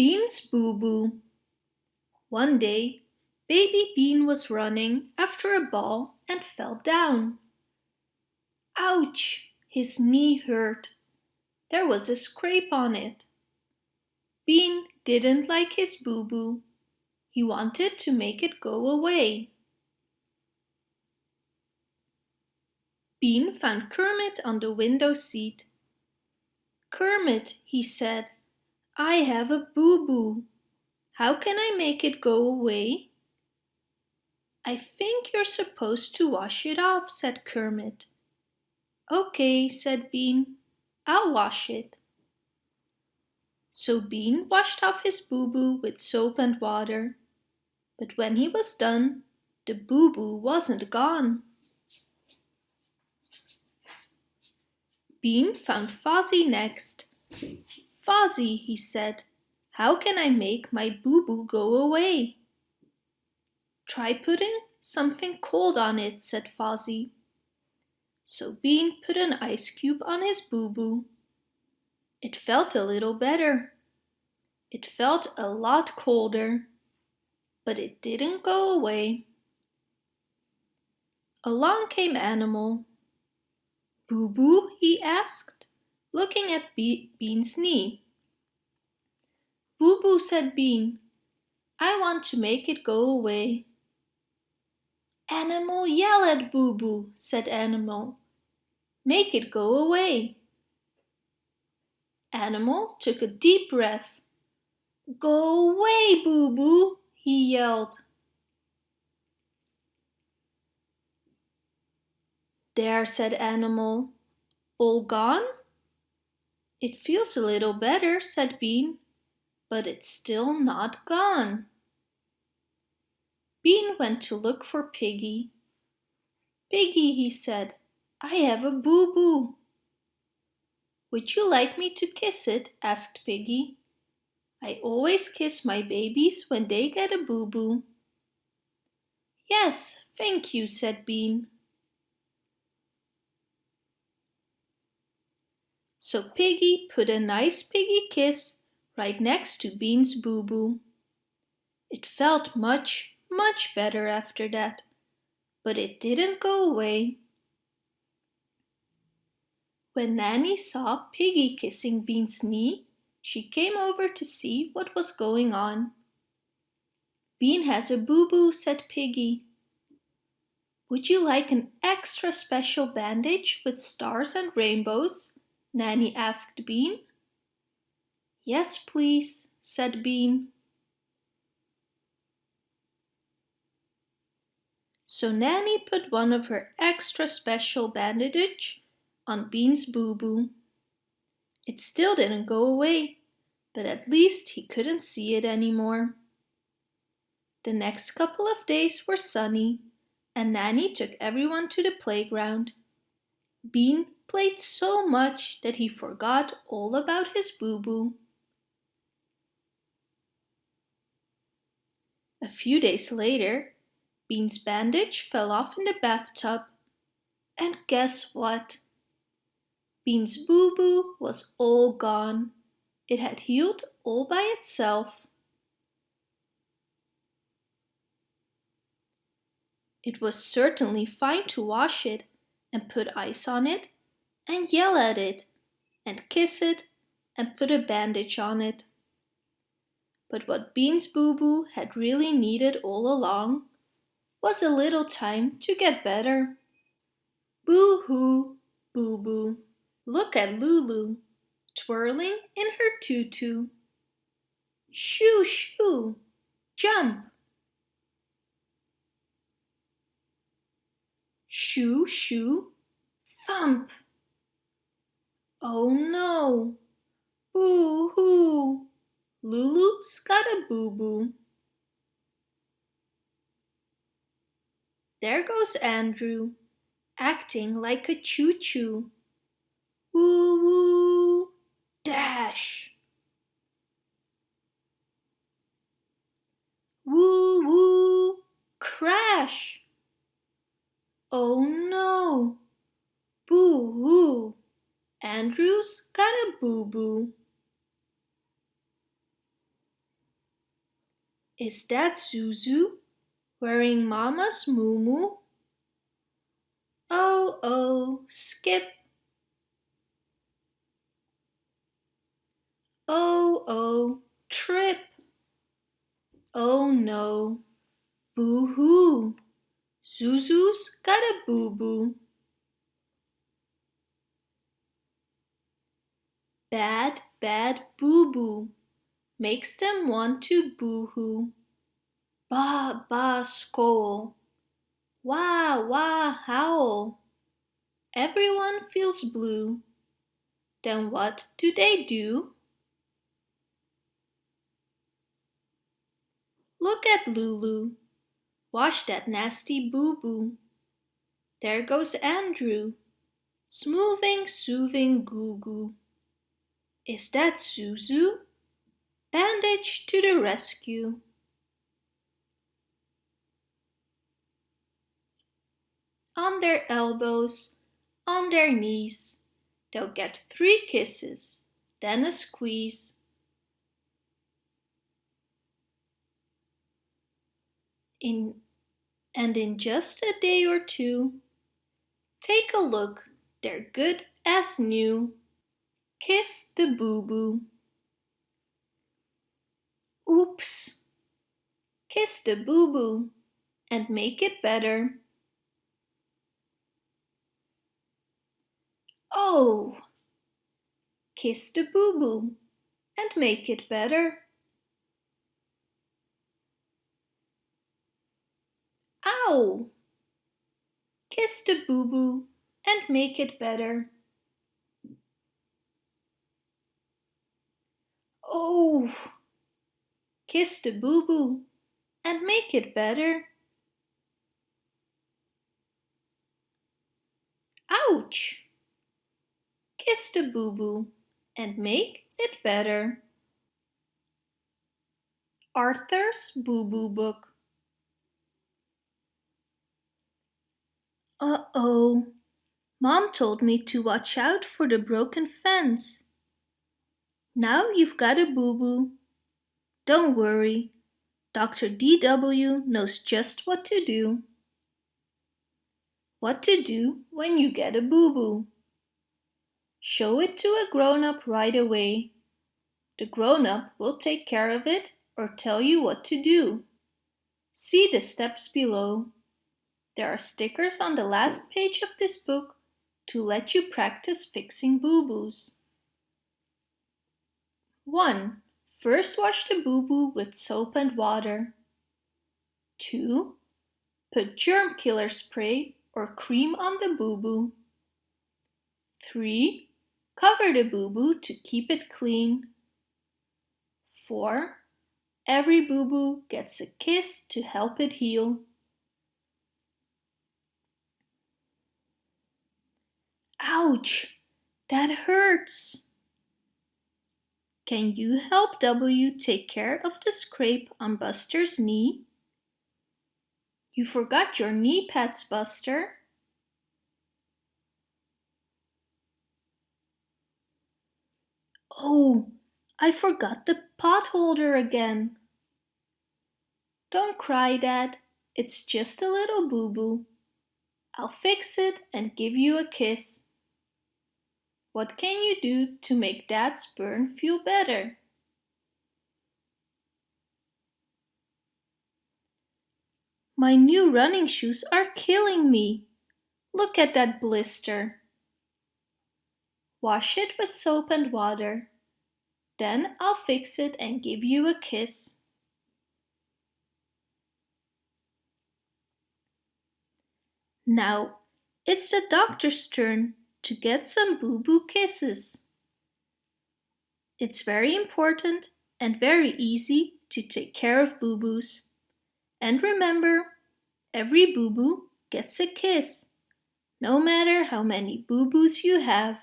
Bean's Boo Boo One day, baby Bean was running after a ball and fell down. Ouch! His knee hurt. There was a scrape on it. Bean didn't like his boo-boo. He wanted to make it go away. Bean found Kermit on the window seat. Kermit, he said, I have a boo-boo. How can I make it go away? I think you're supposed to wash it off, said Kermit. Okay, said Bean. I'll wash it. So Bean washed off his boo-boo with soap and water. But when he was done, the boo-boo wasn't gone. Bean found Fozzie next. Fozzie, he said, how can I make my boo-boo go away? Try putting something cold on it, said Fozzie. So Bean put an ice cube on his boo-boo. It felt a little better. It felt a lot colder, but it didn't go away. Along came Animal. Boo Boo? he asked, looking at Be Bean's knee. Boo Boo, said Bean. I want to make it go away. Animal, yell at Boo Boo, said Animal. Make it go away. Animal took a deep breath. Go away, Boo Boo, he yelled. There, said Animal. All gone? It feels a little better, said Bean, but it's still not gone. Bean went to look for Piggy. Piggy, he said, I have a boo-boo. Would you like me to kiss it? asked Piggy. I always kiss my babies when they get a boo-boo. Yes, thank you, said Bean. So Piggy put a nice piggy kiss right next to Bean's boo-boo. It felt much, much better after that, but it didn't go away. When Nanny saw Piggy kissing Bean's knee, she came over to see what was going on. Bean has a boo-boo, said Piggy. Would you like an extra special bandage with stars and rainbows? Nanny asked Bean. Yes, please, said Bean. So Nanny put one of her extra special bandage on Bean's boo-boo. It still didn't go away, but at least he couldn't see it anymore. The next couple of days were sunny, and Nanny took everyone to the playground. Bean played so much that he forgot all about his boo-boo. A few days later, Bean's bandage fell off in the bathtub. And guess what? Bean's boo-boo was all gone. It had healed all by itself. It was certainly fine to wash it and put ice on it and yell at it and kiss it and put a bandage on it. But what Bean's Boo Boo had really needed all along was a little time to get better. Boo-hoo, Boo Boo. Look at Lulu, twirling in her tutu. Shoo, shoo, jump. Shoo, shoo, thump. Oh no! Boo-hoo! Lulu's got a boo-boo. There goes Andrew, acting like a choo-choo. Woo-woo! Dash! Woo-woo! Crash! Oh no! Boo-hoo! Andrew's got a boo-boo. Is that Zuzu wearing Mama's moo-moo? Oh, oh, skip. Oh, oh, trip. Oh no, boo-hoo. Zuzu's got a boo-boo. Bad, bad boo-boo makes them want to boo-hoo. Ba, ba, skoal. Wah, wah, howl. Everyone feels blue. Then what do they do? Look at Lulu. Wash that nasty boo-boo. There goes Andrew. Smoothing, soothing, goo-goo. Is that Zuzu? Bandage to the rescue. On their elbows, on their knees, they'll get three kisses, then a squeeze. In, and in just a day or two, take a look, they're good as new. Kiss the boo-boo. Oops. Kiss the boo-boo and make it better. Oh! Kiss the boo-boo and make it better. Ow! Kiss the boo-boo and make it better. Kiss the boo-boo and make it better. Ouch! Kiss the boo-boo and make it better. Arthur's Boo-Boo Book Uh-oh, Mom told me to watch out for the broken fence. Now you've got a boo-boo. Don't worry, Dr. DW knows just what to do. What to do when you get a boo-boo. Show it to a grown-up right away. The grown-up will take care of it or tell you what to do. See the steps below. There are stickers on the last page of this book to let you practice fixing boo-boos. 1. First wash the boo-boo with soap and water. 2. Put germ killer spray or cream on the boo-boo. 3. Cover the boo-boo to keep it clean. 4. Every boo-boo gets a kiss to help it heal. Ouch! That hurts! Can you help W take care of the scrape on Buster's knee? You forgot your knee pads, Buster. Oh, I forgot the pot holder again. Don't cry, Dad. It's just a little boo-boo. I'll fix it and give you a kiss. What can you do to make Dad's burn feel better? My new running shoes are killing me. Look at that blister. Wash it with soap and water. Then I'll fix it and give you a kiss. Now it's the doctor's turn to get some boo-boo kisses. It's very important and very easy to take care of boo-boos. And remember, every boo-boo gets a kiss, no matter how many boo-boos you have.